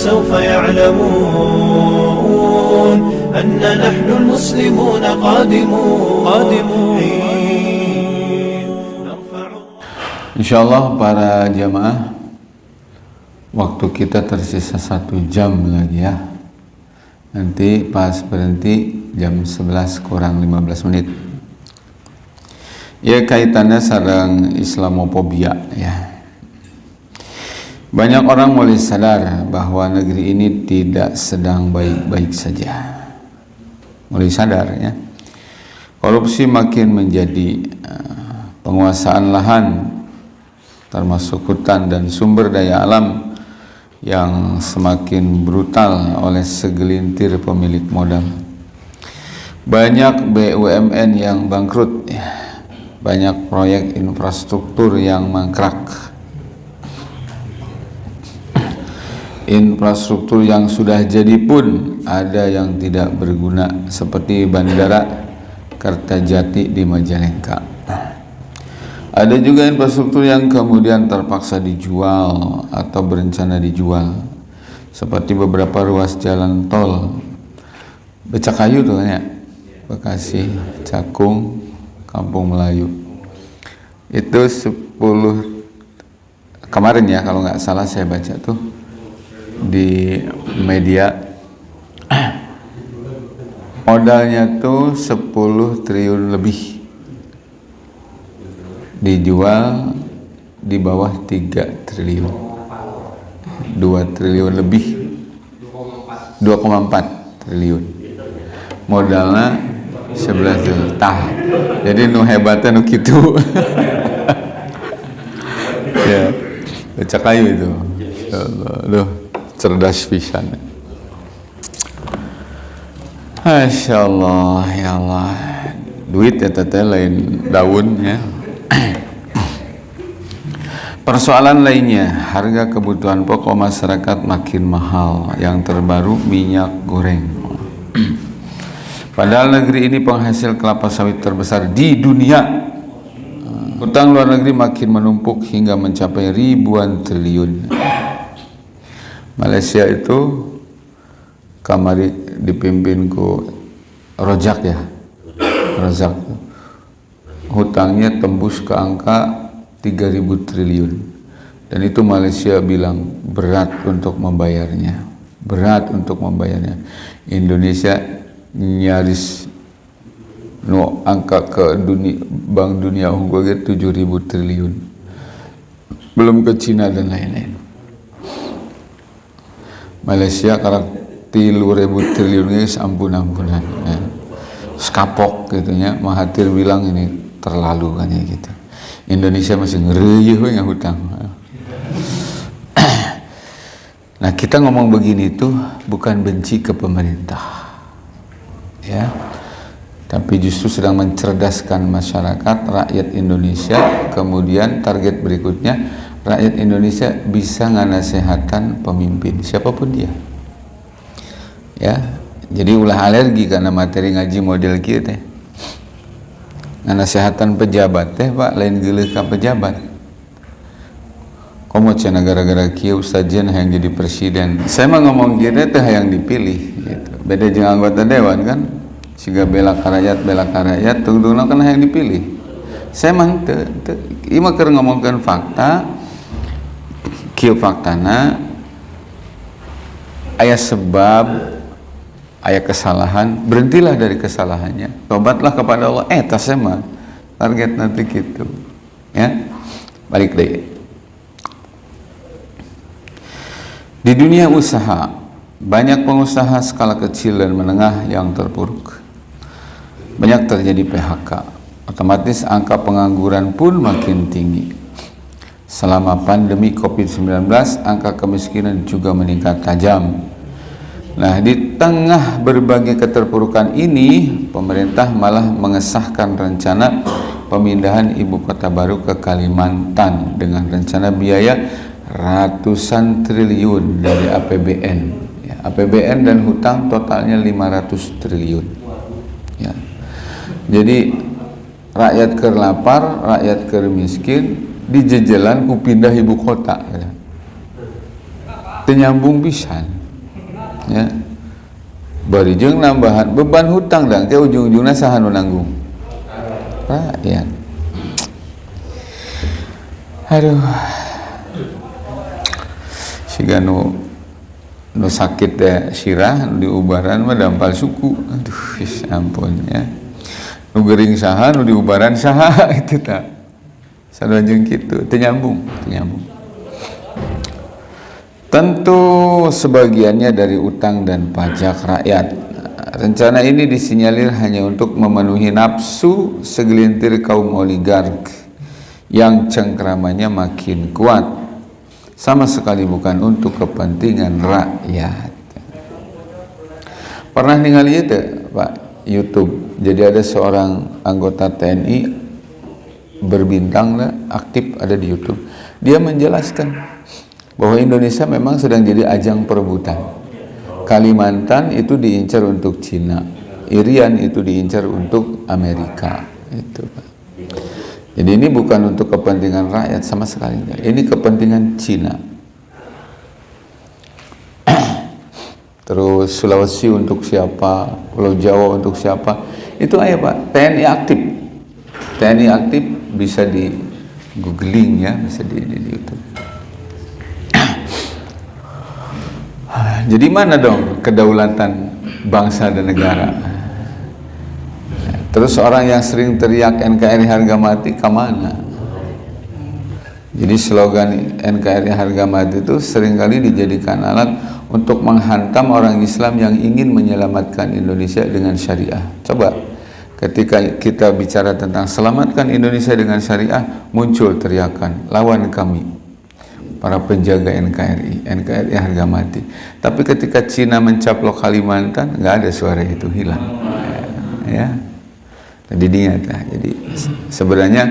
فسوف يعلمون أن نحن المسلمون قادمون قادمون نرفع Insyaallah para jamaah Waktu kita tersisa satu jam lagi ya Nanti pas berhenti jam 11 kurang 15 menit Ya kaitannya sarang Islamofobia ya Banyak orang mulai sadar bahwa negeri ini tidak sedang baik-baik saja Mulai sadar ya Korupsi makin menjadi uh, penguasaan lahan termasuk hutan dan sumber daya alam yang semakin brutal oleh segelintir pemilik modal. Banyak BUMN yang bangkrut, banyak proyek infrastruktur yang mangkrak. Infrastruktur yang sudah jadi pun ada yang tidak berguna seperti Bandara Kertajati di Majalengka. Ada juga infrastruktur yang kemudian terpaksa dijual atau berencana dijual seperti beberapa ruas jalan tol. Becakayu tuh ya? Bekasi, Cakung, Kampung Melayu. Itu 10 kemarin ya kalau nggak salah saya baca tuh di media. Modalnya tuh 10 triliun lebih. Dijual di bawah 3 triliun. 2 triliun lebih. 2,4 triliun. Modalnya 11 triliun. Tah. Jadi nu hebatnya nu gitu ya. Baca kayu itu. Aduh, cerdas pisan Masya Allah ya Allah duit ya teteh lain daun ya Persoalan lainnya, harga kebutuhan pokok masyarakat makin mahal. Yang terbaru minyak goreng. Padahal negeri ini penghasil kelapa sawit terbesar di dunia. Utang luar negeri makin menumpuk hingga mencapai ribuan triliun. Malaysia itu kamari dipimpin ku Rojak ya. Rojak. Hutangnya tembus ke angka 3000 triliun. Dan itu Malaysia bilang berat untuk membayarnya. Berat untuk membayarnya. Indonesia nyaris no angka ke dunia bank dunia unggul 7000 triliun. Belum ke Cina dan lain-lain Malaysia kalau tilu ribu triliun ini ampun ampunan ya. skapok gitu ya Mahathir bilang ini terlalu kan ya gitu Indonesia masih ngereyeh yang hutang. Nah kita ngomong begini itu bukan benci ke pemerintah, ya, tapi justru sedang mencerdaskan masyarakat rakyat Indonesia. Kemudian target berikutnya rakyat Indonesia bisa nganasehatan pemimpin siapa pun dia, ya. Jadi ulah alergi karena materi ngaji model kita. Nasihatan pejabat teh pak lain geleh ke pejabat. Komo cina gara-gara kia ustadzian yang jadi presiden. Saya mah ngomong gitu teh yang dipilih gitu. beda dengan anggota dewan kan? Sehingga bela karayat bela karayat tunggu kan yang dipilih. Saya mah te, te, ima ngomongkan fakta kia faktana ayat sebab ayat kesalahan berhentilah dari kesalahannya. Tobatlah kepada Allah. Eh tas mah target nanti gitu. Ya balik deh di dunia usaha banyak pengusaha skala kecil dan menengah yang terpuruk. Banyak terjadi PHK otomatis angka pengangguran pun makin tinggi selama pandemi COVID-19 angka kemiskinan juga meningkat tajam Nah, di tengah berbagai keterpurukan ini, pemerintah malah mengesahkan rencana pemindahan ibu kota baru ke Kalimantan dengan rencana biaya ratusan triliun dari APBN. Ya, APBN dan hutang totalnya 500 triliun. Ya. Jadi rakyat ke lapar, rakyat ke miskin, di jejelan ku pindah ibu kota. Ya. ternyambung pisan ya. Bari jeung nambahan beban hutang dan ke ujung-ujungna saha nu nanggung rakyat. Aduh. Siga nu nu sakit ya sirah nu diubaran mah dampal suku. Aduh ampun ya. Nu gering saha nu diubaran saha itu tak sadanjung kitu teu nyambung teu nyambung tentu sebagiannya dari utang dan pajak rakyat. Rencana ini disinyalir hanya untuk memenuhi nafsu segelintir kaum oligark yang cengkramannya makin kuat. Sama sekali bukan untuk kepentingan rakyat. Pernah ningali itu Pak? YouTube. Jadi ada seorang anggota TNI berbintang lah, aktif ada di YouTube dia menjelaskan bahwa Indonesia memang sedang jadi ajang perebutan Kalimantan itu diincar untuk Cina Irian itu diincar untuk Amerika itu jadi ini bukan untuk kepentingan rakyat sama sekali. Ini kepentingan Cina. Terus Sulawesi untuk siapa, Pulau Jawa untuk siapa? Itu aja Pak, TNI aktif. TNI aktif bisa di googling ya, bisa di, di, di YouTube. Jadi mana dong kedaulatan bangsa dan negara? Terus orang yang sering teriak NKRI harga mati ke mana? Jadi slogan NKRI harga mati itu sering kali dijadikan alat untuk menghantam orang Islam yang ingin menyelamatkan Indonesia dengan syariah. Coba ketika kita bicara tentang selamatkan Indonesia dengan syariah, muncul teriakan, lawan kami para penjaga NKRI, NKRI harga mati. Tapi ketika Cina mencaplok Kalimantan, nggak ada suara itu hilang. Ya jadi dia jadi sebenarnya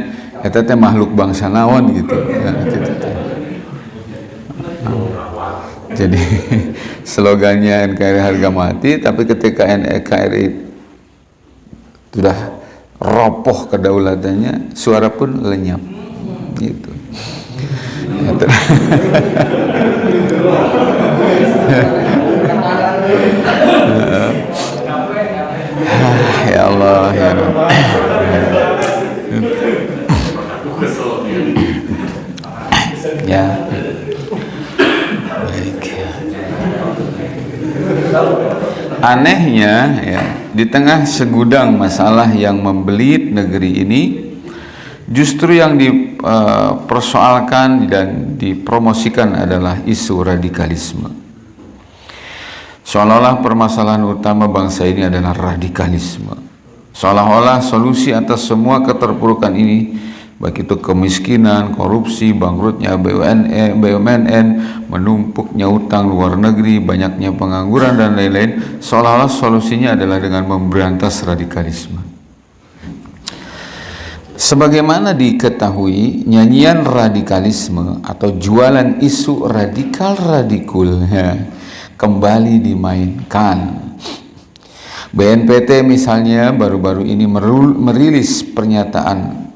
kita teh makhluk bangsa naon gitu ya, gitu, jadi slogannya NKRI harga mati tapi ketika NKRI sudah ropoh kedaulatannya suara pun lenyap. Gitu Allah ya ya baik anehnya ya di tengah segudang masalah yang membelit negeri ini justru yang dipersoalkan dan dipromosikan adalah isu radikalisme Seolah-olah permasalahan utama bangsa ini adalah radikalisme. Seolah-olah solusi atas semua keterpurukan ini, baik itu kemiskinan, korupsi, bangkrutnya BUMN, menumpuknya utang luar negeri, banyaknya pengangguran dan lain-lain, seolah-olah solusinya adalah dengan memberantas radikalisme. Sebagaimana diketahui, nyanyian radikalisme atau jualan isu radikal-radikul ya, kembali dimainkan. BNPT misalnya baru-baru ini merilis pernyataan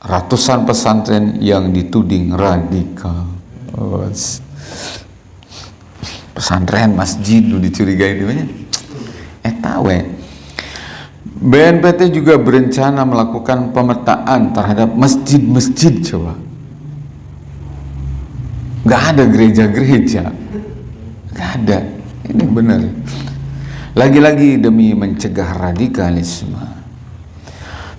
ratusan pesantren yang dituding radikal. Oh, pesantren masjid lu dicurigai di mana? Eh tahu BNPT juga berencana melakukan pemetaan terhadap masjid-masjid coba. Gak ada gereja-gereja Gak ada. Ini benar. Lagi-lagi demi mencegah radikalisme.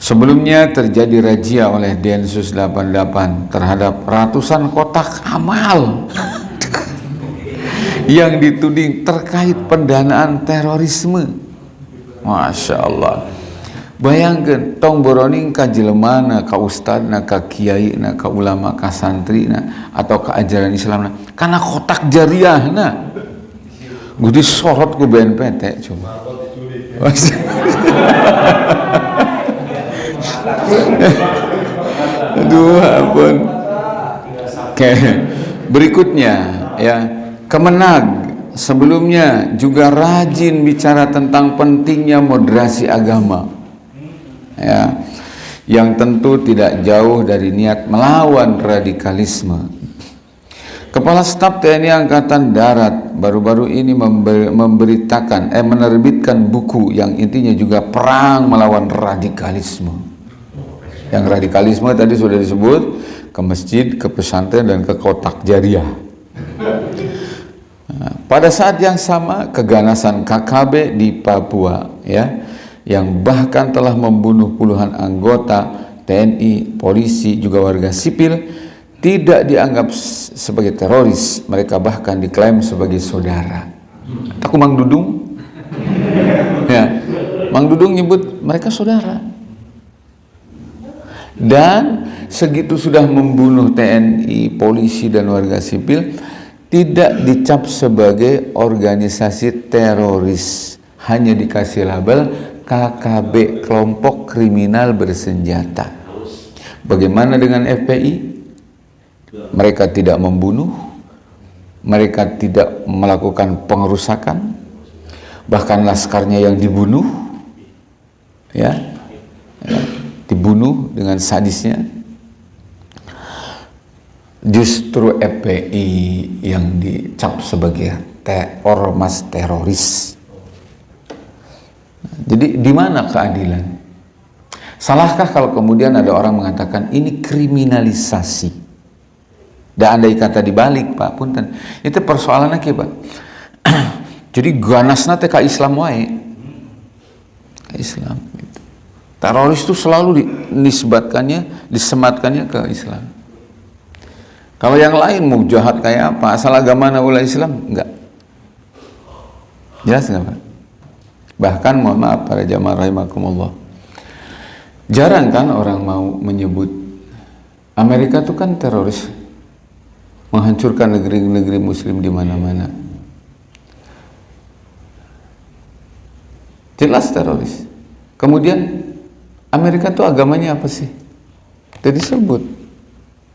Sebelumnya terjadi razia oleh Densus 88 terhadap ratusan kotak amal yang dituding terkait pendanaan terorisme. Masya Allah. Bayangkan tong boroning ka jelemana, ka ustadna, ka kiai na, ka ulama, ka santri na, atau ka ajaran Islam na, karena kotak jariah na. Gue disorot ke BNPT cuma. Aduh ampun. Oke. Berikutnya ya, Kemenag sebelumnya juga rajin bicara tentang pentingnya moderasi agama. Ya. Yang tentu tidak jauh dari niat melawan radikalisme Kepala Staf TNI Angkatan Darat baru-baru ini memberitakan, eh menerbitkan buku yang intinya juga perang melawan radikalisme. Yang radikalisme tadi sudah disebut ke masjid, ke pesantren dan ke kotak jariah. Nah, pada saat yang sama keganasan KKB di Papua ya yang bahkan telah membunuh puluhan anggota TNI, polisi juga warga sipil tidak dianggap sebagai teroris, mereka bahkan diklaim sebagai saudara. Aku Mang Dudung, ya, Mang Dudung nyebut mereka saudara. Dan segitu sudah membunuh TNI, polisi dan warga sipil, tidak dicap sebagai organisasi teroris, hanya dikasih label KKB, kelompok kriminal bersenjata. Bagaimana dengan FPI? mereka tidak membunuh, mereka tidak melakukan pengerusakan, bahkan laskarnya yang dibunuh, ya, ya dibunuh dengan sadisnya. Justru FPI yang dicap sebagai te ormas teroris. Jadi di mana keadilan? Salahkah kalau kemudian ada orang mengatakan ini kriminalisasi? Dan andai kata dibalik Pak punten itu persoalannya ke Pak jadi ganasna teh Islam wae Islam. Teroris itu selalu dinisbatkannya disematkannya ke Islam. Kalau yang lain mau jahat kayak apa? Asal agama ulah Islam? Enggak. Jelas enggak Pak? Bahkan mohon maaf para jamaah rahimakumullah. Jarang kan orang mau menyebut Amerika itu kan teroris. Menghancurkan negeri-negeri muslim di mana-mana. Jelas teroris. Kemudian Amerika itu agamanya apa sih? Tidak disebut.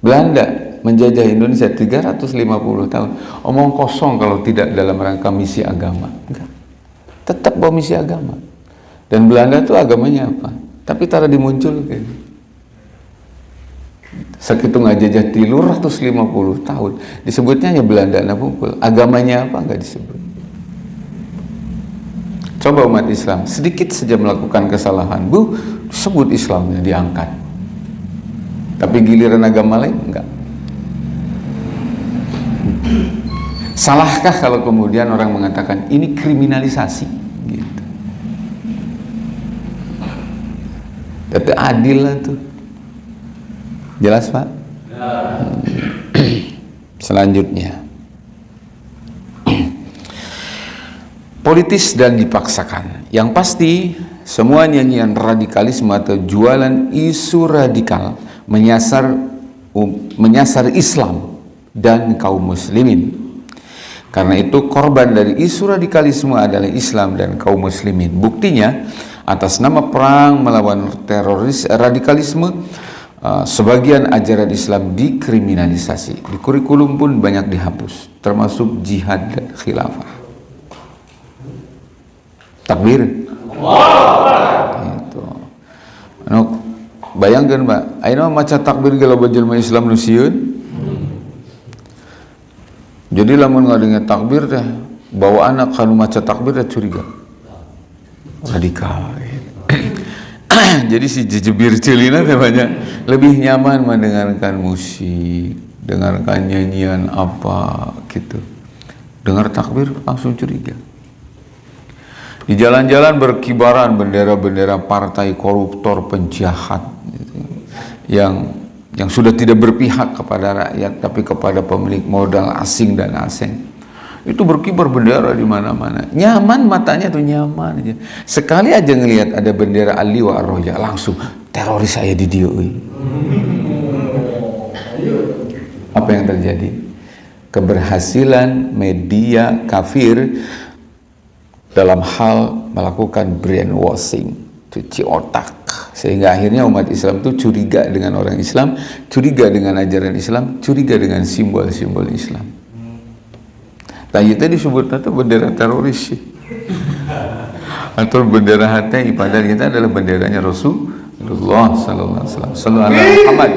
Belanda menjajah Indonesia 350 tahun. Omong kosong kalau tidak dalam rangka misi agama. Enggak. Tetap bawa misi agama. Dan Belanda itu agamanya apa? Tapi tara dimunculkan sekitu ngajajah tilur ratus lima puluh tahun disebutnya hanya Belanda pukul agamanya apa nggak disebut coba umat Islam sedikit saja melakukan kesalahan bu sebut Islamnya diangkat. Tapi giliran agama lain enggak. Salahkah kalau kemudian orang mengatakan ini kriminalisasi? Gitu. Itu adil lah tuh. Jelas Pak? Ya. Selanjutnya Politis dan dipaksakan Yang pasti semua nyanyian radikalisme atau jualan isu radikal menyasar um, menyasar Islam dan kaum muslimin karena itu korban dari isu radikalisme adalah Islam dan kaum muslimin buktinya atas nama perang melawan teroris radikalisme Ah, sebagian ajaran Islam dikriminalisasi. Di kurikulum pun banyak dihapus, termasuk jihad dan khilafah. Takbir. Itu. Anu bayangkan Mbak, ayeuna maca takbir kalau jelema Islam nu Jadi lamun ngadengar takbir teh bawa anak kanu maca takbir teh curiga. Radikal. jadi si jejebir celina banyak lebih nyaman mendengarkan musik dengarkan nyanyian apa gitu dengar takbir langsung curiga di jalan-jalan berkibaran bendera-bendera partai koruptor penjahat gitu, yang yang sudah tidak berpihak kepada rakyat tapi kepada pemilik modal asing dan asing. Itu berkibar bendera di mana-mana. Nyaman matanya tuh nyaman aja. Sekali aja ngelihat ada bendera Ali wa Arroja langsung teroris saya di dia apa yang terjadi? Keberhasilan media kafir dalam hal melakukan brainwashing cuci otak sehingga akhirnya umat Islam itu curiga dengan orang Islam curiga dengan ajaran Islam curiga dengan simbol-simbol Islam Tadi tadi disebut itu bendera teroris sih. Atau bendera HTI padahal kita adalah benderanya Rasulullah sallallahu alaihi wasallam. Sallallahu Muhammad.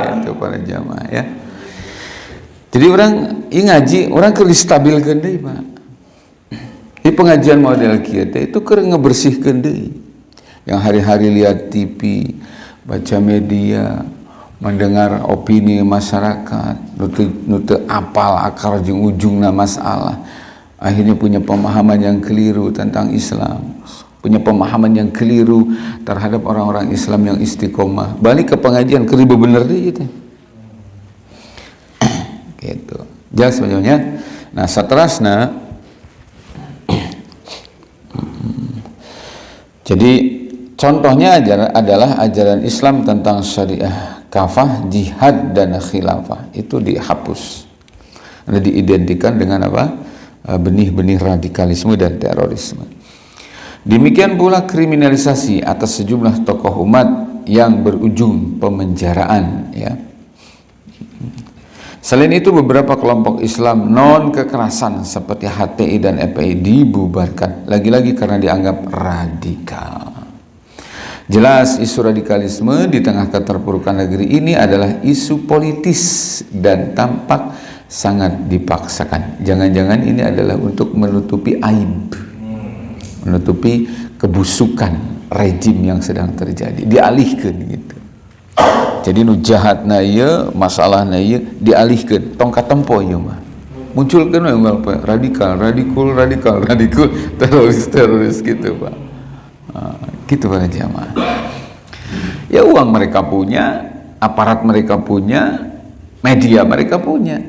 Ya, itu para jamaah ya. jadi orang ini ngaji orang ke stabilkan deh pak di pengajian model kita itu ke ngebersihkan deh yang hari-hari lihat TV baca media mendengar opini masyarakat nute apal akar ujung ujungnya masalah. Akhirnya punya pemahaman yang keliru tentang Islam. Punya pemahaman yang keliru terhadap orang-orang Islam yang istiqomah. Balik ke pengajian keribu bener deh gitu. Gitu. Jelas sebenarnya. Nah seterusnya jadi contohnya adalah ajaran Islam tentang syariah kafah, jihad dan khilafah. Itu dihapus. Ada diidentikan dengan apa? Benih-benih radikalisme dan terorisme. Demikian pula kriminalisasi atas sejumlah tokoh umat yang berujung pemenjaraan ya. Selain itu beberapa kelompok Islam non kekerasan seperti HTI dan FPI dibubarkan lagi-lagi karena dianggap radikal. Jelas isu radikalisme di tengah keterpurukan negeri ini adalah isu politis dan tampak sangat dipaksakan. Jangan-jangan ini adalah untuk menutupi aib menutupi kebusukan rejim yang sedang terjadi dialihkan gitu jadi nu jahat na iya masalah na iya dialihkan tongkat tempo iya mah. Munculkan yang apa radikal radikal radikal radikal teroris teroris gitu pak. Nah, gitu para jamaah ya uang mereka punya aparat mereka punya media mereka punya.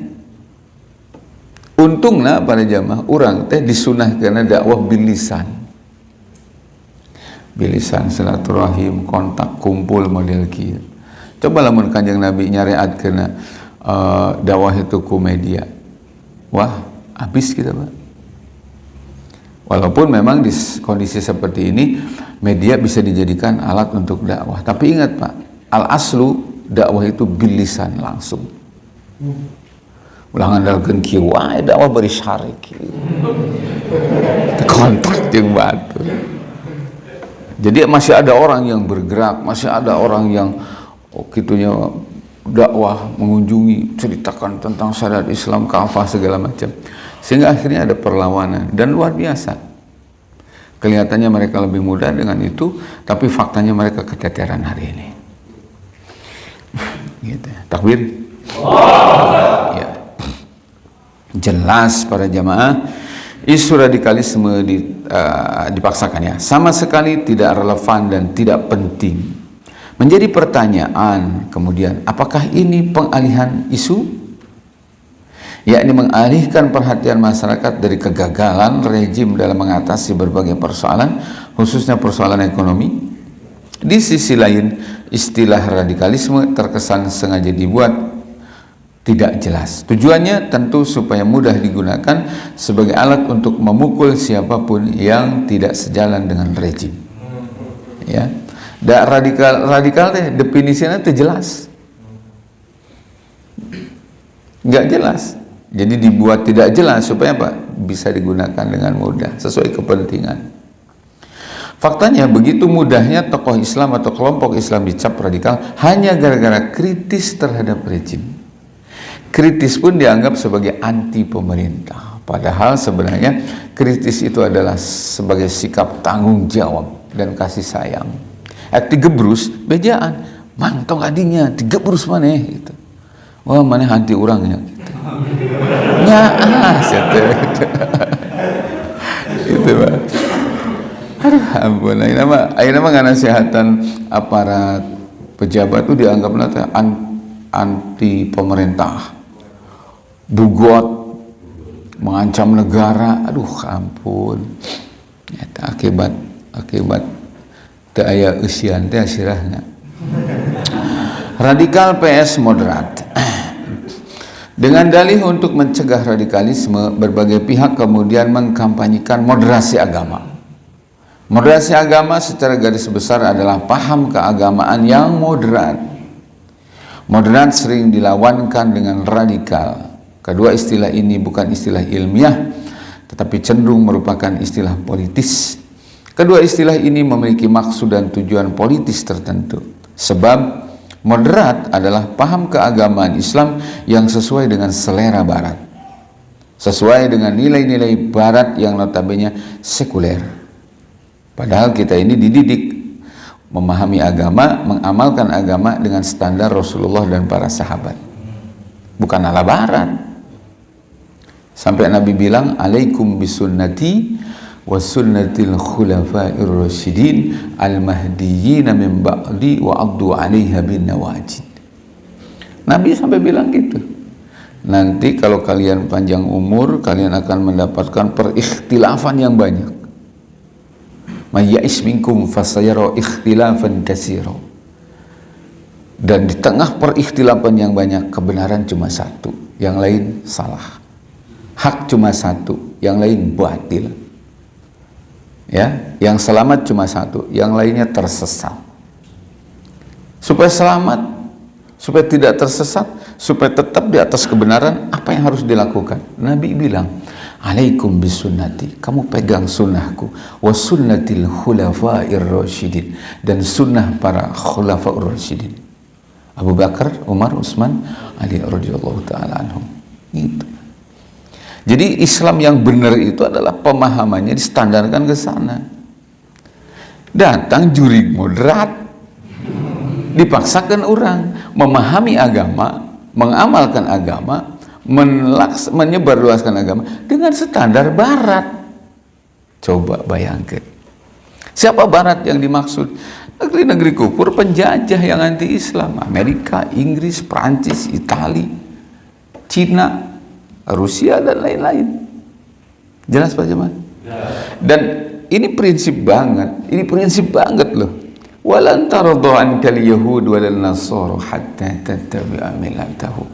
Untunglah para jamaah orang teh disunah karena dakwah bilisan. Bilisan silaturahim kontak kumpul model kia coba lamun kanjeng nabi nyariat kena uh, dakwah itu ku media. Wah habis kita pak. Walaupun memang di kondisi seperti ini media bisa dijadikan alat untuk dakwah. Tapi ingat pak al aslu dakwah itu bilisan langsung. Ulang andalkan kieu wae dakwah beri syarik. Kontak jeung batu. Jadi masih ada orang yang bergerak, masih ada orang yang gitunya dakwah, mengunjungi, ceritakan tentang syariat Islam, kafah segala macam. Sehingga akhirnya ada perlawanan dan luar biasa. Kelihatannya mereka lebih mudah dengan itu, tapi faktanya mereka keteteran hari ini. gitu. Takbir. Ya. Jelas para jamaah isu radikalisme di, uh, dipaksakan ya sama sekali tidak relevan dan tidak penting menjadi pertanyaan kemudian apakah ini pengalihan isu yakni mengalihkan perhatian masyarakat dari kegagalan rejim dalam mengatasi berbagai persoalan khususnya persoalan ekonomi di sisi lain istilah radikalisme terkesan sengaja dibuat tidak jelas. Tujuannya tentu supaya mudah digunakan sebagai alat untuk memukul siapa pun yang tidak sejalan dengan rejim. Ya. Dan radikal radikal deh definisinya itu jelas. Enggak jelas. Jadi dibuat tidak jelas supaya apa? Bisa digunakan dengan mudah sesuai kepentingan. Faktanya begitu mudahnya tokoh Islam atau kelompok Islam dicap radikal hanya gara-gara kritis terhadap rejim kritis pun dianggap sebagai anti pemerintah padahal sebenarnya kritis itu adalah sebagai sikap tanggung jawab dan kasih sayang eh digebrus bejaan. Mantong adinya digebrus mana? Gitu. Wah mana anti orangnya gitu. Ya ah itu pak. Aduh ampun. Nama ini nama nggak nasihatan aparat pejabat itu dianggap nanti anti pemerintah. Bugot mengancam negara. Aduh ampun. Nyata, akibat akibat tak aya usian teh radikal PS moderat. Dengan dalih untuk mencegah radikalisme berbagai pihak kemudian mengkampanyekan moderasi agama. Moderasi agama secara garis besar adalah paham keagamaan yang moderat. Moderat sering dilawankan dengan radikal. Kedua istilah ini bukan istilah ilmiah, tetapi cenderung merupakan istilah politis. Kedua istilah ini memiliki maksud dan tujuan politis tertentu. Sebab Moderat adalah paham keagamaan Islam yang sesuai dengan selera barat. Sesuai dengan nilai-nilai barat yang notabene sekuler. Padahal kita ini dididik memahami agama, mengamalkan agama dengan standar Rasulullah dan para sahabat. Bukan ala barat. Sampai Nabi bilang, "Alaikum bisunnati wa sunnatil khulafa'ir rasyidin al-mahdiyyin min ba'di wa addu 'alaiha bin nawajid. Nabi sampai bilang gitu. Nanti kalau kalian panjang umur, kalian akan mendapatkan perikhtilafan yang banyak. Mayyais minkum fasayara ikhtilafan katsira. Dan di tengah perikhtilafan yang banyak, kebenaran cuma satu, yang lain salah. Hak cuma satu, yang lain batil ya yang selamat cuma satu yang lainnya tersesat. Supaya selamat supaya tidak tersesat supaya tetap di atas kebenaran apa yang harus dilakukan? Nabi bilang alaikum bisunnati. Kamu pegang sunnahku. Wa sunnatil khulafair rasyidin. Dan sunnah para khulafaur rasyidin. Abu Bakar, Umar, Utsman, Ali radhiyallahu taala anhum. Itu jadi Islam yang benar itu adalah pemahamannya distandarkan ke sana. Datang juri moderat, dipaksakan orang memahami agama, mengamalkan agama, menyebarluaskan agama dengan standar barat. Coba bayangkan. Siapa barat yang dimaksud? Negeri-negeri kufur penjajah yang anti-Islam. Amerika, Inggris, Prancis, Italia, Cina, Rusia dan lain-lain. Jelas Pak Jamal? Dan ini prinsip banget, ini prinsip banget loh. Walan taradhu ankal yahud wal nasara hatta tattabi'a millatahum.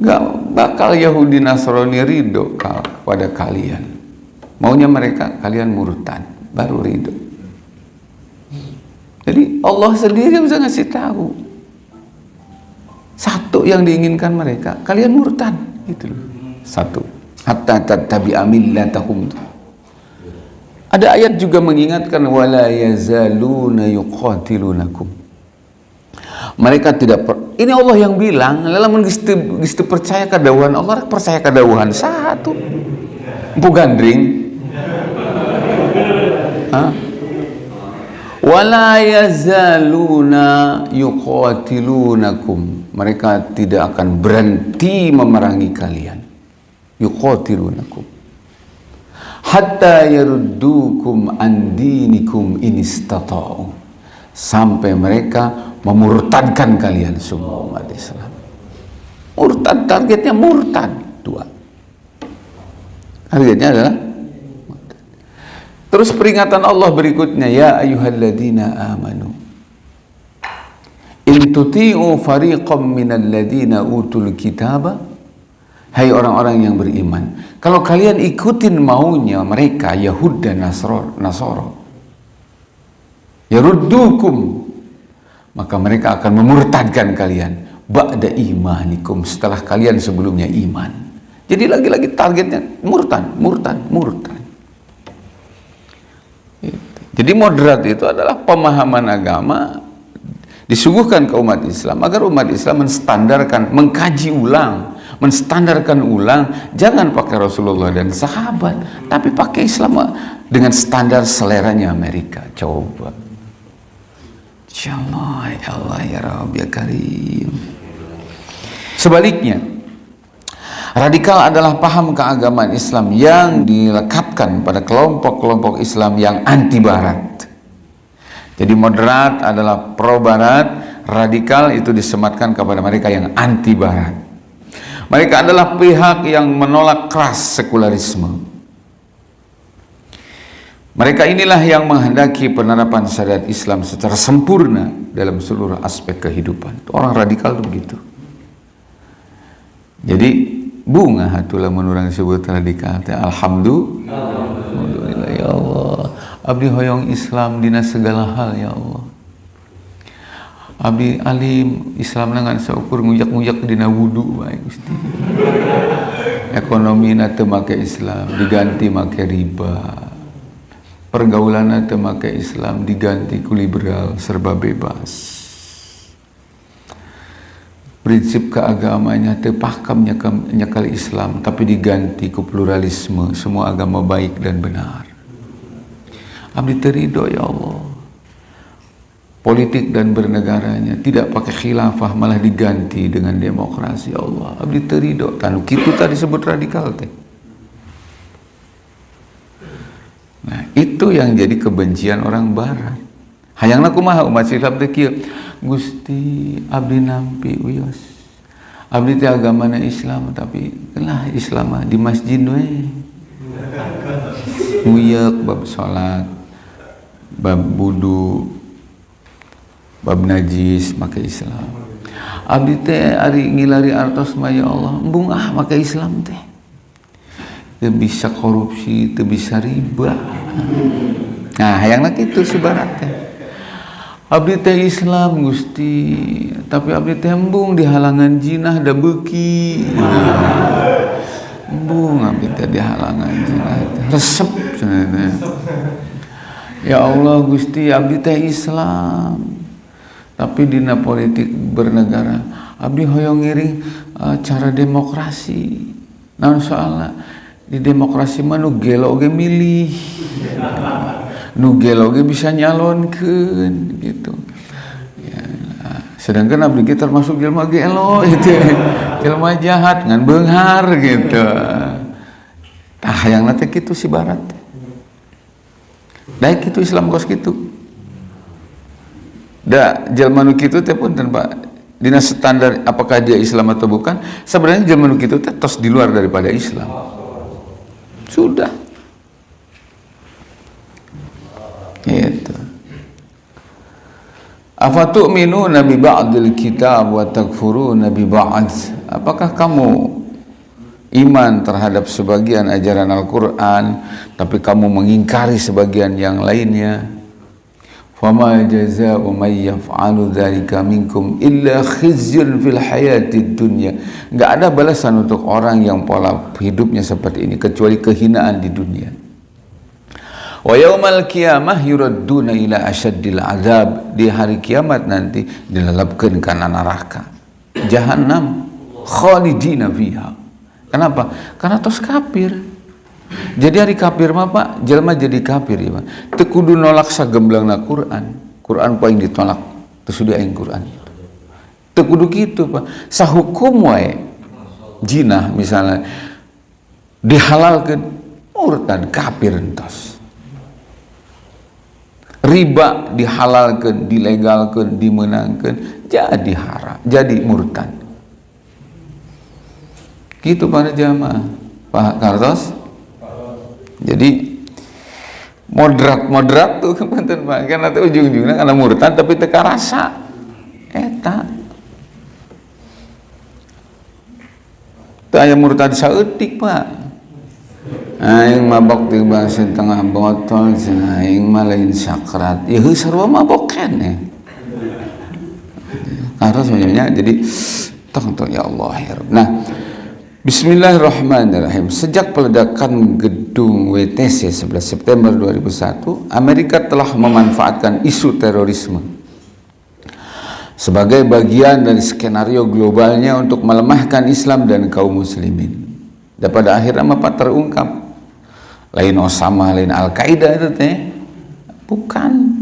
Gak bakal Yahudi Nasrani ridho kepada kalian. Maunya mereka kalian murtad, baru ridho. Jadi Allah sendiri bisa ngasih tahu satu yang diinginkan mereka, kalian murtad gitu loh. Satu. Hatta tattabi'a millatahum. Ada ayat juga mengingatkan wala yazaluna yuqatilunakum. Mereka tidak per, ini Allah yang bilang, lalu gistu percaya kedawuhan Allah, percaya kedawuhan satu. Empu gandring. Hah? wala yazaluna yuqatilunakum mereka tidak akan berhenti memerangi kalian. Yuqatilunakum. Hatta yaruddukum an dinikum in sampai mereka memurtadkan kalian semua umat Islam. Murtad targetnya murtad dua. Targetnya adalah Terus peringatan Allah berikutnya, ya ayyuhalladzina amanu. In tuti'u fariqam minal ladzina utul kitaba Hai orang-orang yang beriman, kalau kalian ikutin maunya mereka Yahud dan Nasro, Nasoro, yaruddukum, maka mereka akan memurtadkan kalian ba'da imanikum setelah kalian sebelumnya iman. Jadi lagi-lagi targetnya murtad, murtad, murtad. Jadi moderat itu adalah pemahaman agama disuguhkan ke umat Islam agar umat Islam menstandarkan, mengkaji ulang, menstandarkan ulang, jangan pakai Rasulullah dan sahabat, tapi pakai Islam dengan standar seleranya Amerika. Coba. Insyaallah ya Allah ya Rabb ya Karim. Sebaliknya, Radikal adalah paham keagamaan Islam yang dilekatkan pada kelompok-kelompok Islam yang anti barat. Jadi moderat adalah pro barat, radikal itu disematkan kepada mereka yang anti barat. Mereka adalah pihak yang menolak keras sekularisme. Mereka inilah yang menghendaki penerapan syariat Islam secara sempurna dalam seluruh aspek kehidupan. Orang radikal itu begitu. Jadi bunga hatulah menurang sebut radikal alhamdulillah abdi hoyong Islam dina segala hal ya Allah. Abdi alim Islam dengan seukur ngujak-ngujak dina wudu baik Gusti. Ekonomi nate make Islam diganti make riba. Pergaulan itu make Islam diganti ku liberal serba bebas. Prinsip keagamanya tepakamnya nyakal Islam tapi diganti ku pluralisme semua agama baik dan benar abdi terido ya Allah. Politik dan bernegaranya tidak pakai khilafah malah diganti dengan demokrasi ya Allah. Abdi terido tanu kitu tadi sebut radikal teh. Nah itu yang jadi kebencian orang barat. Hayang kumaha umat Islam teh Gusti abdi nampi wios abdi teh agamana Islam tapi lah Islam di masjid we. Nguyak bab salat bab wudu bab najis maka Islam. Abdi teh ari ngilari artos mah ya Allah embung ah maka Islam teh. Teu bisa korupsi teu bisa riba. Nah hayangna kitu si barat teh. Abdi teh Islam Gusti tapi abdi teh embung di halangan jinah da beki embung abdi teh di halangan jinah. Resep ya Allah Gusti abdi teh Islam. Tapi dina politik bernegara abdi hoyong ngiring uh, cara demokrasi. Nah soalnya di demokrasi mana gelo ge milih. Nugelo ge bisa nyalonkan gitu. Ya, sedangkan abdi kita termasuk jelma gelo itu jelma jahat ngan benghar gitu. Tah yang nanti gitu si barat baik itu Islam kos gitu da jelma nu kitu teh pun tanpa dinas standar apakah dia Islam atau bukan sebenarnya jelma nu kitu teh tos di luar daripada Islam sudah Itu. Afatu'minu nabi ba'dil kitab wa takfuruna bi ba'd. Apakah kamu iman terhadap sebagian ajaran Al-Qur'an tapi kamu mengingkari sebagian yang lainnya? Fama jazaa'u may yaf'alu dzalika minkum illa khizyun fil hayatid dunya. Enggak ada balasan untuk orang yang pola hidupnya seperti ini kecuali kehinaan di dunia. Wa yaumal qiyamah yuradduna ila asyaddil azab. Di hari kiamat nanti dilelapkan kana neraka. Jahannam khalidina fiha. Kenapa? Karena tos kafir. Jadi hari kafir mah Pak, jelma jadi kafir ya Pak. Teu kudu nolak sagemblangna Quran. Quran paling ditolak. Teu sudah aing Quran. Teu kudu kitu Pak. Sahukum wae jinah misalnya dihalalkan murtad kafir entos riba dihalalkan, dilegalkan, dimenangkan, jadi haram, jadi murtad. Gitu para jamaah. Pak Kartos? Jadi moderat-moderat tuh kepanten Pak. Karena tuh ujung-ujungnya karena murtad tapi teka rasa. Eta. Itu ayam murtad saeutik Pak aing mabok di bahasa tengah botol aing malain sakrat ya sarwa mabok kene harus sebenarnya jadi tong ya Allah ya nah Bismillahirrahmanirrahim. Sejak peledakan gedung WTC 11 September 2001 Amerika telah memanfaatkan isu terorisme sebagai bagian dari skenario globalnya untuk melemahkan Islam dan kaum muslimin. Dan pada akhirnya apa terungkap lain Osama, lain Al-Qaeda itu teh bukan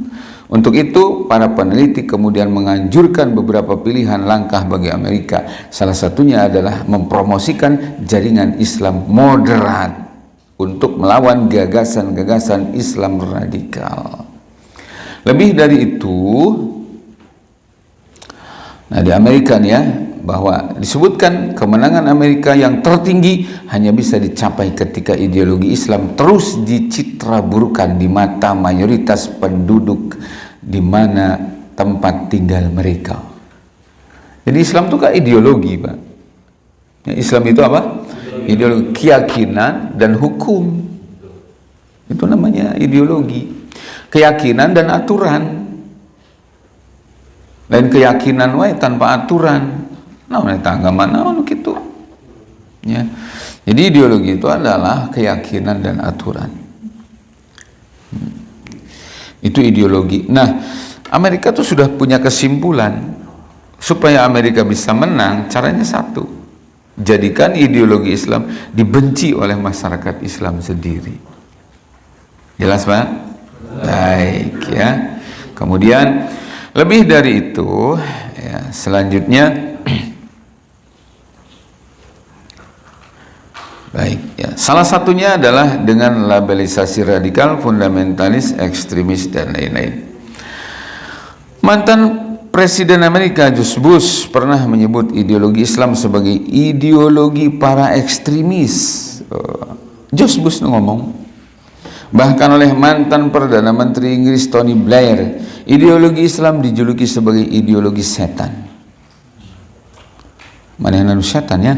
untuk itu para peneliti kemudian menganjurkan beberapa pilihan langkah bagi Amerika. Salah satunya adalah mempromosikan jaringan Islam moderat untuk melawan gagasan-gagasan Islam radikal. Lebih dari itu nah di Amerika nih ya bahwa disebutkan kemenangan Amerika yang tertinggi hanya bisa dicapai ketika ideologi Islam terus dicitra burukan di mata mayoritas penduduk di mana tempat tinggal mereka. Jadi Islam itu kan ideologi, Pak. Ya, Islam itu apa? Ideologi keyakinan dan hukum. Itu namanya ideologi. Keyakinan dan aturan. Dan keyakinan wae tanpa aturan eta agama naon gitu ya jadi ideologi itu adalah keyakinan dan aturan hmm. Itu ideologi. Nah, Amerika tuh sudah punya kesimpulan supaya Amerika bisa menang, caranya satu. Jadikan ideologi Islam dibenci oleh masyarakat Islam sendiri. Jelas, Pak? Baik, ya. Kemudian lebih dari itu, ya, selanjutnya Baik, ya. Salah satunya adalah dengan labelisasi radikal, fundamentalis, ekstremis dan lain-lain. Mantan Presiden Amerika George Bush pernah menyebut ideologi Islam sebagai ideologi para ekstremis. Oh, George Bush ngomong. Bahkan oleh mantan Perdana Menteri Inggris Tony Blair, ideologi Islam dijuluki sebagai ideologi setan. Mana yang setan ya?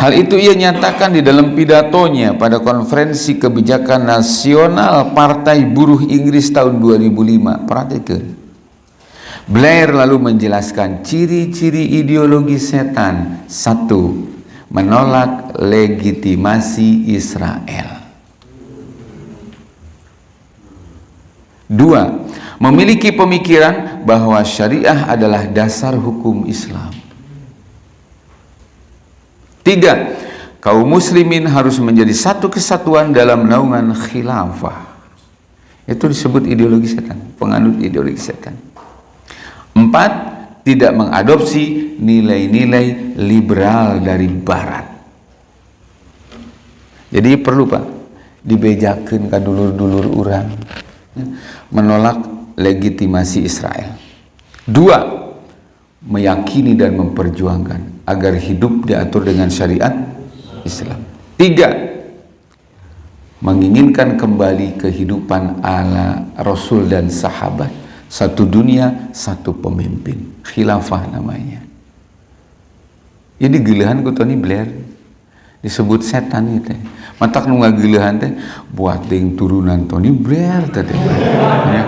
Hal itu ia nyatakan di dalam pidatonya pada konferensi kebijakan nasional Partai Buruh Inggris tahun 2005. Perhatikan. Blair lalu menjelaskan ciri-ciri ideologi setan. Satu, menolak legitimasi Israel. Dua, memiliki pemikiran bahwa syariah adalah dasar hukum Islam. Tiga, kaum muslimin harus menjadi satu kesatuan dalam naungan khilafah. Itu disebut ideologi setan, penganut ideologi setan. Empat, tidak mengadopsi nilai-nilai liberal dari barat. Jadi perlu Pak, dibejakan ke dulur-dulur orang menolak legitimasi Israel. Dua, meyakini dan memperjuangkan agar hidup diatur dengan syariat Islam. Tiga, menginginkan kembali kehidupan ala Rasul dan sahabat. Satu dunia, satu pemimpin. Khilafah namanya. Jadi gilahan ku Tony Blair disebut setan itu. Matak nu ngagilahan teh buat ding turunan Tony Blair tadi. Ya.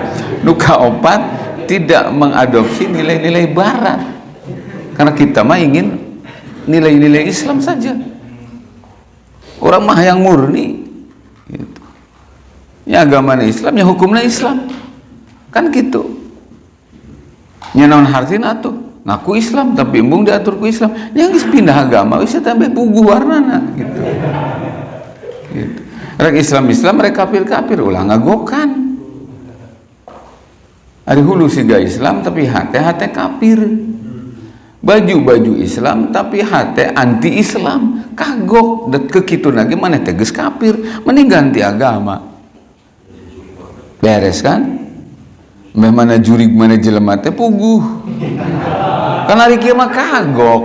Opat tidak mengadopsi nilai-nilai barat karena kita mah ingin nilai-nilai Islam saja. Orang mah yang murni. Gitu. ya agama Islam ya hukumnya Islam. Kan gitu. Nyenon hartina tuh ngaku Islam tapi embung diatur ku Islam. Yang pindah agama bisa tambah pugu warnana gitu. Gitu. Rek Islam Islam mereka kafir kafir ulah ngagokan. Ada hulu siga Islam tapi hati hati kafir baju-baju Islam tapi hati anti Islam kagok. Dan kekitu lagi mana tegas kafir. Mending ganti agama. Beres kan? Mana jurig mana jelema puguh. Kan hari kiamat kagok.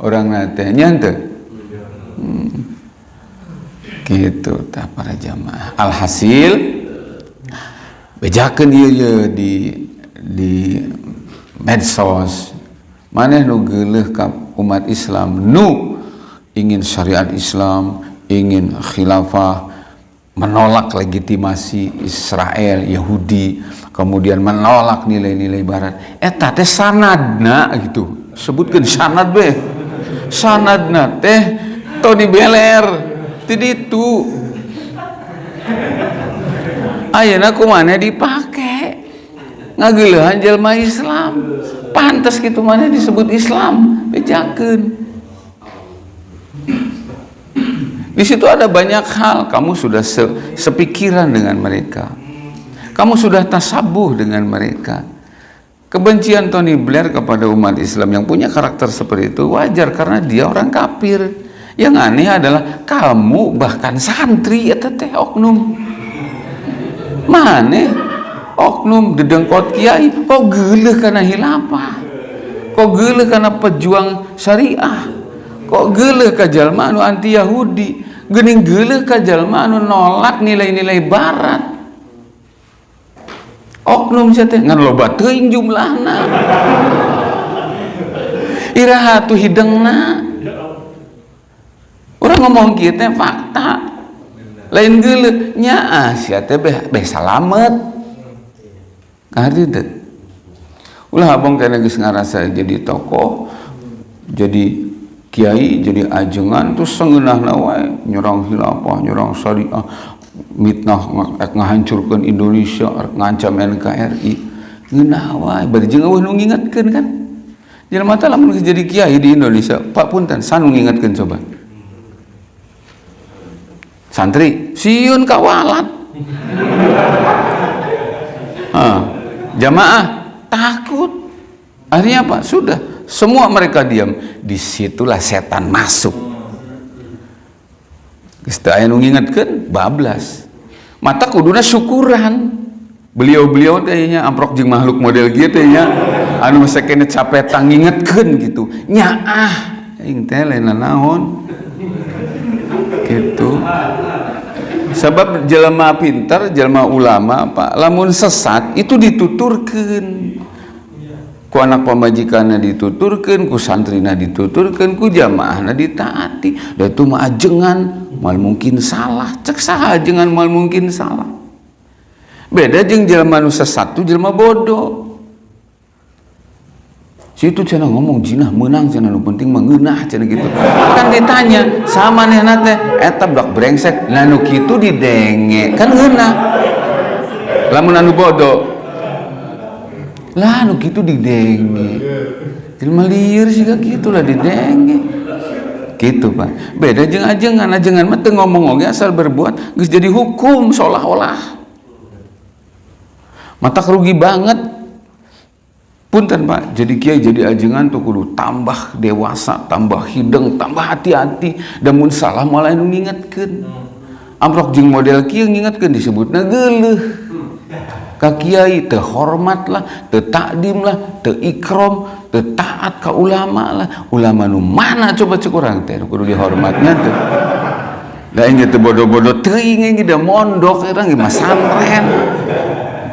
Orang nate nyante. Hmm. gitu tak para jamaah. Alhasil bejakan dia di di medsos mana nu ka umat Islam nu ingin syariat Islam ingin khilafah menolak legitimasi Israel Yahudi kemudian menolak nilai-nilai barat. Eta teh sanadna gitu. Sebutkan sanad be sanadna teh Tony Beler tiditu Ayeuna mana dipakai ngagilahan jelma Islam pantas gitu mana disebut Islam bejakeun di situ ada banyak hal. Kamu sudah se sepikiran dengan mereka. Kamu sudah tasabuh dengan mereka. Kebencian Tony Blair kepada umat Islam yang punya karakter seperti itu wajar karena dia orang kafir. Yang aneh adalah kamu bahkan santri ya teteh oknum. Mana oknum dedengkot kiai kok geleh karena hilafah? Kok geleh karena pejuang syariah? Kok geleh ke jalma anti Yahudi gening geleh ke jalma nolak nilai-nilai barat. Oknum saya teh ngan loba teuing jumlahna. Iraha tu hidengna. Orang ngomong kita fakta. Lain geuleuh nya teh beh beh salamet teh ulah abang kena geus ngarasa jadi tokoh jadi kiai jadi ajengan terus sengeunahna wae. Nyerang hilafah nyerang syariah mitnah ngahancurkan Indonesia ngancam NKRI ngeunah bari jeung eueuh nu ngingetkeun kan? Jelema teh lamun jadi kiai di Indonesia Pak punten sanu ngingetkeun coba. Santri siun kawalat ah, jamaah takut akhirnya apa sudah semua mereka diam di situlah setan masuk aya nu ngingetkeun bablas. Mata kuduna syukuran. Beliau-beliau tehnya amprok makhluk model teh nya anu sakene capetan ngingetkeun gitu. Nyaah aing teh lain naon. Gitu. Sebab jelema pintar, jelema ulama, Pak, lamun sesat itu dituturkeun. Ku anak pemajikannya dituturkan ku santrina dituturkan ku jamaahnya ditaati. Dan itu mah ajengan mal mungkin salah. Cek sah ajengan mal mungkin salah. Beda jeng jelma nu satu jelma bodoh situ cina ngomong jinah menang cina nu penting mengenah cina gitu. Kan ditanya sama nih nate eta blok brengsek. Lalu kitu didenge kan ngenah lamun anu bodoh. Lah nu gitu didenge. Jelma liar sih gak gitu lah didenge. Gitu pak. Beda jeng ajengan ajengan mah ngomong oge asal berbuat geus jadi hukum seolah-olah. Mata rugi banget punten pak. Jadi kiai jadi ajengan tuh kudu tambah dewasa tambah hideng tambah hati-hati. Dan mun salah malah nu ngingetkeun. Amprok jeng model kieu ngingetkeun disebutna geuleuh kiai terhormat lah tertakdim lah terikrom tertaat ke ulama lah ulama nu mana coba cek orang teh? Kudu dihormatnya tuh da ini tuh bodoh-bodoh teuing da mondok orang gimana santren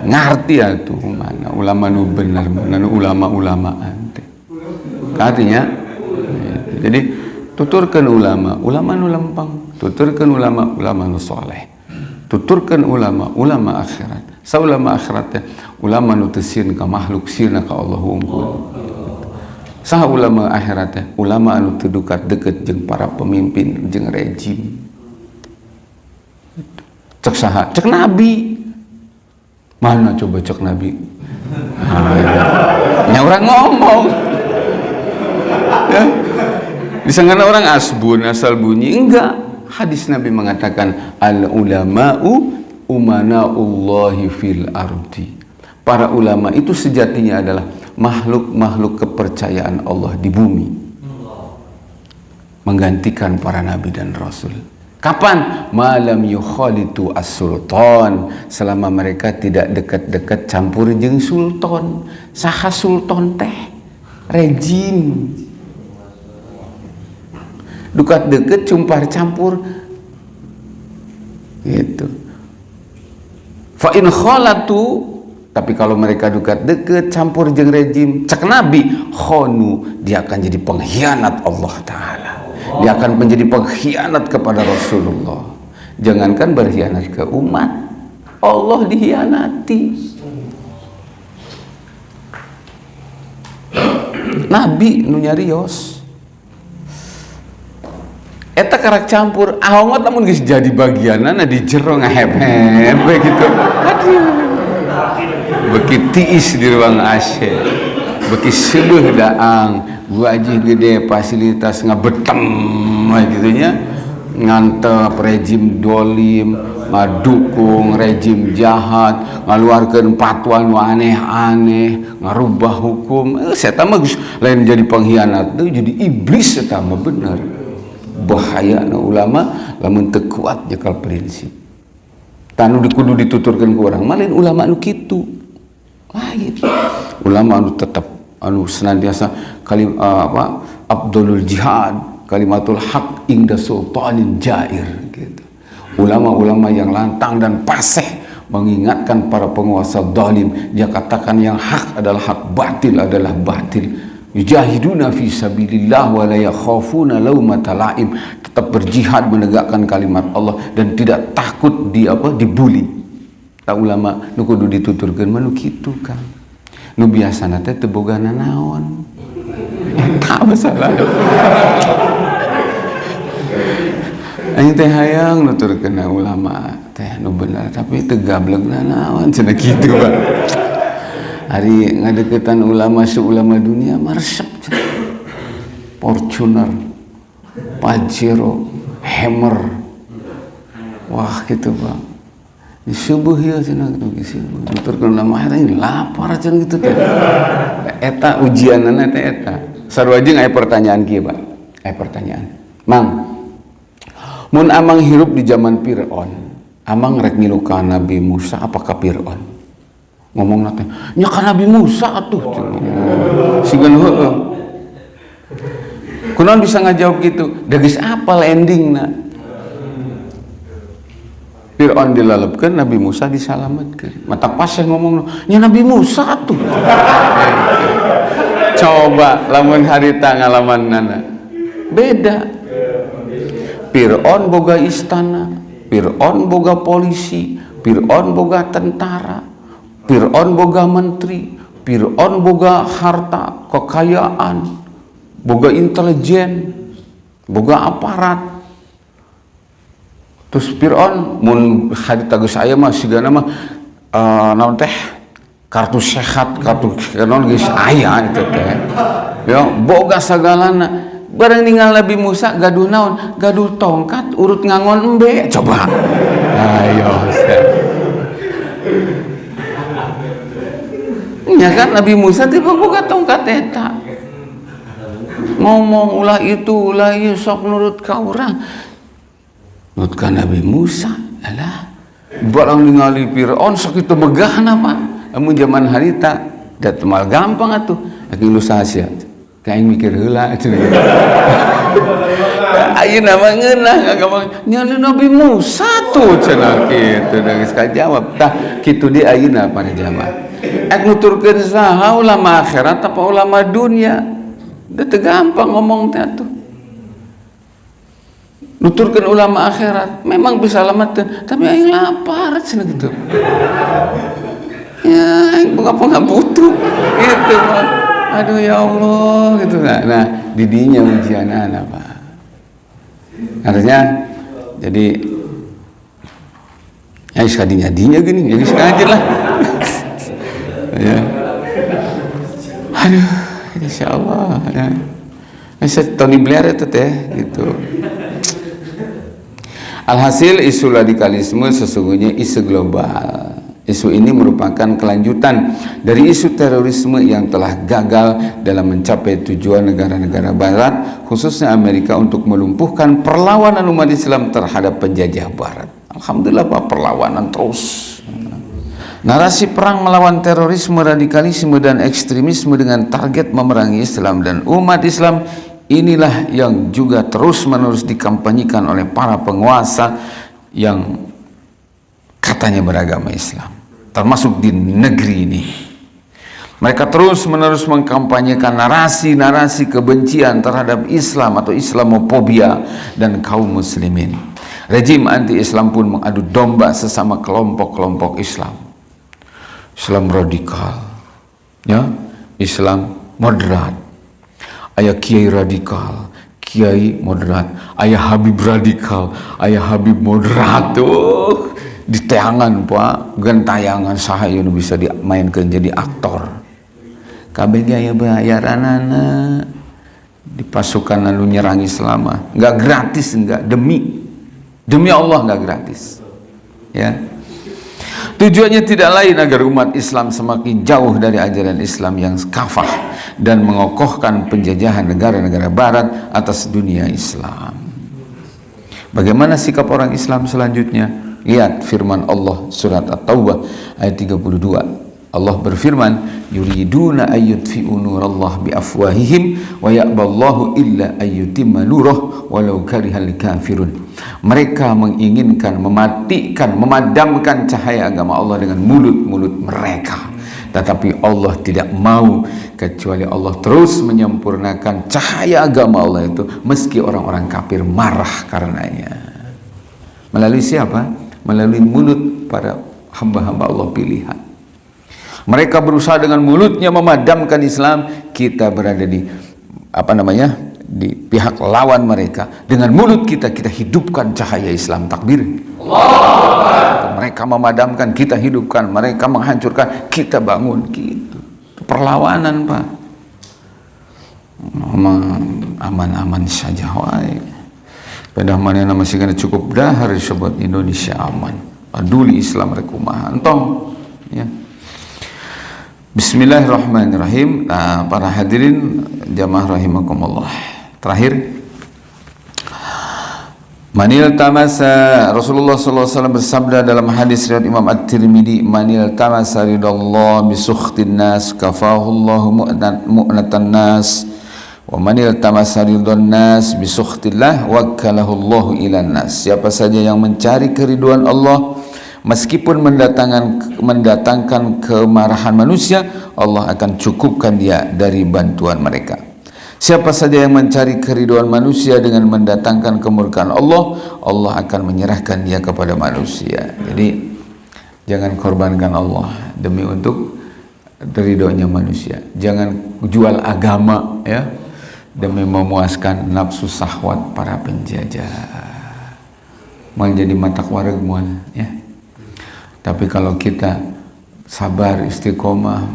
ngerti ya tuh mana ulama nu benar mana nu ulama-ulamaan teh. Artinya jadi tuturkan ulama ulama nu lempang tuturkan ulama ulama nu soleh tuturkan ulama ulama akhirat. Saulama akhiratnya ulama nutesin ka makhluk sirna ka Allah unggul. Sah ulama akhiratnya ulama anu terdekat deket jeng para pemimpin jeng rejim. Cek saha cek nabi mana coba cek nabi? Nah, orang ngomong. Ya? Orang asbun asal bunyi? Enggak. Hadis nabi mengatakan al ulama'u umanaullahi fil ardi. Para ulama itu sejatinya adalah makhluk-makhluk kepercayaan Allah di bumi. Menggantikan para nabi dan rasul kapan? Malam yukhalitu as-sultan. Selama mereka tidak dekat-dekat campur jeng sultan. Saha sultan teh? Rejim. Dekat deket cumpar campur. Gitu. Fa in khalatu tapi kalau mereka dekat-dekat campur jeng rejim cek nabi khonu dia akan jadi pengkhianat Allah taala dia akan menjadi pengkhianat kepada Rasulullah. Jangankan berkhianat ke umat Allah dihianati Nabi nu nyarios eta karak campur ahongot namun guys jadi bagianan di jero ngahep-hep gitu. Aduh. Beki tiis di ruang AC beki sebuah daang aja gede fasilitas ngabetem gitu nya ngantep rejim dolim ngadukung rejim jahat ngaluarkan patwa nu aneh-aneh ngarubah hukum. Eh, saya mah lain jadi pengkhianat tuh jadi iblis saya mah bener bahaya na ulama lamun teu kuat jakal prinsip. Tanu dikudu dituturkan ke orang. Malin ulama anu kitu lain. Ulama anu tetap anu senantiasa kalim uh, apa abdulul jihad kalimatul haq ingda sultanin jair gitu. Ulama-ulama yang lantang dan paseh mengingatkan para penguasa zalim dia katakan yang hak adalah hak batil adalah batil. Yujahiduna fi sabilillah wa la yakhafuna laumata laim tetap berjihad menegakkan kalimat Allah dan tidak takut di apa dibuli tak ulama nu kudu dituturkeun manu kitu kan nu biasana teh teu boga nanaon eta masalah Aing teh hayang nuturkeun ulama teh nu benar tapi tegablek naon? Cenah kitu Pak. Hari ngadeketan ulama seulama dunia marsep Fortuner Pajero Hammer. Wah gitu di subuh ya cenah gitu subuh terkenal nama ini lapar cenah gitu teh. Eta ujianana teh eta. Sarua jeung aya pertanyaan kieu Pak. Aya pertanyaan. Mang mun amang hirup di zaman Fir'aun amang rek milu ka Nabi Musa apakah Fir'aun? Ngomong nanti nya Nabi Musa atuh. Sigan heueuh kunaon bisa ngajawab gitu? Da geus apal endingna Fir'aun dilalapkan Nabi Musa disalamatkan. Mata pas yang ngomong nya Nabi Musa atuh coba lamun harita ngalaman nana. Beda. Fir'aun boga istana Fir'aun boga polisi Fir'aun boga tentara Fir'aun boga menteri Fir'aun boga harta kekayaan boga intelijen boga aparat terus Fir'aun mun hadita geus aya mah sigana mah uh, naon teh? Kartu sehat kartu non geus aya itu teh. Ya boga sagalana. Bareng ninggal Nabi Musa gaduh naon? Gaduh tongkat urut ngangon embe coba. Ayo ya kan Nabi Musa tiba boga tongkat eta. Ngomong ulah itu ulah ieu sok nurut ka urang nurut ka Nabi Musa alah barang ningali Firaun sok itu megah nama. Amun zaman harita da temal gampang atuh. Aki lu sahasia kayak mikir heula ayeuna mah ngeunah gampang nya Nabi Musa tuh cenah kitu da geus kajawab tah kitu di ayeuna pada zaman. Ek nuturkeun saha ulama akhirat apa ulama dunia? Teu gampang ngomong teh nuturkan ulama akhirat. Memang bisa lamatin tapi aing lapar cenah gitu. Ya aing buka nggak butuh. Gitu aduh ya Allah gitu. Nah, nah didinya ujian anak pak. Artinya jadi ya sekadinya dinya gini. Jadi sengaja lah. Ya. Aduh insya Allah ya. Saya Tony Blair itu teh gitu alhasil isu radikalisme sesungguhnya isu global Isu ini merupakan kelanjutan dari isu terorisme yang telah gagal dalam mencapai tujuan negara-negara barat, khususnya Amerika untuk melumpuhkan perlawanan umat Islam terhadap penjajah barat. Alhamdulillah Pak, perlawanan terus. Narasi perang melawan terorisme, radikalisme, dan ekstremisme dengan target memerangi Islam dan umat Islam inilah yang juga terus-menerus dikampanyekan oleh para penguasa yang katanya beragama Islam termasuk di negeri ini. Mereka terus menerus mengkampanyekan narasi-narasi kebencian terhadap Islam atau Islamophobia dan kaum muslimin. Rejim anti-Islam pun mengadu domba sesama kelompok-kelompok Islam. Islam radikal ya? Islam moderat ayah kiai radikal kiai moderat. Ayah Habib radikal ayah Habib moderat. Tuh di tayangan pak. Gentayangan sahaya bisa dimainkan jadi aktor. Kabeh ya bayaran di pasukan lalu nyerang Islam nggak gratis nggak. Demi. Demi Allah nggak gratis. Ya tujuannya tidak lain agar umat Islam semakin jauh dari ajaran Islam yang kafah dan mengokohkan penjajahan negara-negara barat atas dunia Islam bagaimana sikap orang Islam selanjutnya Lihat firman Allah surat At-Taubah ayat 32. Allah berfirman, "Yuriduna ayyutfi'u nurallah biafwahihim wa ya'ballahu illa ayyutimma nurah walau karihal kafirun." Mereka menginginkan mematikan, memadamkan cahaya agama Allah dengan mulut-mulut mereka. Tetapi Allah tidak mau kecuali Allah terus menyempurnakan cahaya agama Allah itu meski orang-orang kafir marah karenanya. Melalui siapa? melalui mulut para hamba-hamba Allah pilihan. Mereka berusaha dengan mulutnya memadamkan Islam, kita berada di apa namanya? di pihak lawan mereka. Dengan mulut kita kita hidupkan cahaya Islam. Takbir. Allah mereka memadamkan kita hidupkan. Mereka menghancurkan. Kita bangun. Gitu. Perlawanan pak. Aman-aman saja wae pada mana masih kena cukup dahar sebut Indonesia aman. Peduli Islam rekumaha entong. Ya Bismillahirrahmanirrahim. Nah, para hadirin jamaah rahimakumullah. Terakhir. Manil tamasa Rasulullah SAW bersabda dalam hadis riwayat Imam At-Tirmidzi Manil tamasa ridallah bisukhtin nas kafahullahu mu'natan nas. Wa manil tamasa ridon nas bisukhtillah wakkalahullahu ilan nas. Siapa saja yang mencari keriduan Allah meskipun mendatangkan mendatangkan kemarahan manusia Allah akan cukupkan dia dari bantuan mereka Siapa saja yang mencari keriduan manusia dengan mendatangkan kemurkaan Allah, Allah akan menyerahkan dia kepada manusia. Jadi jangan korbankan Allah demi untuk ridhonya manusia. Jangan jual agama ya demi memuaskan nafsu sahwat para penjajah. Menjadi mata wareg ya. Tapi kalau kita sabar istiqomah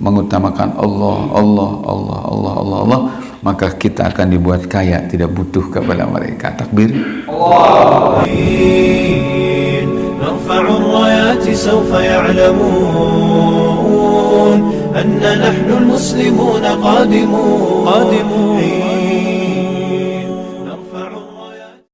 mengutamakan Allah, Allah, Allah, Allah, Allah, Allah, maka kita akan dibuat kaya, tidak butuh kepada mereka. Takbir. Allah. نرفع الرايات سوف يعلمون أن نحن المسلمون قادمون قادمون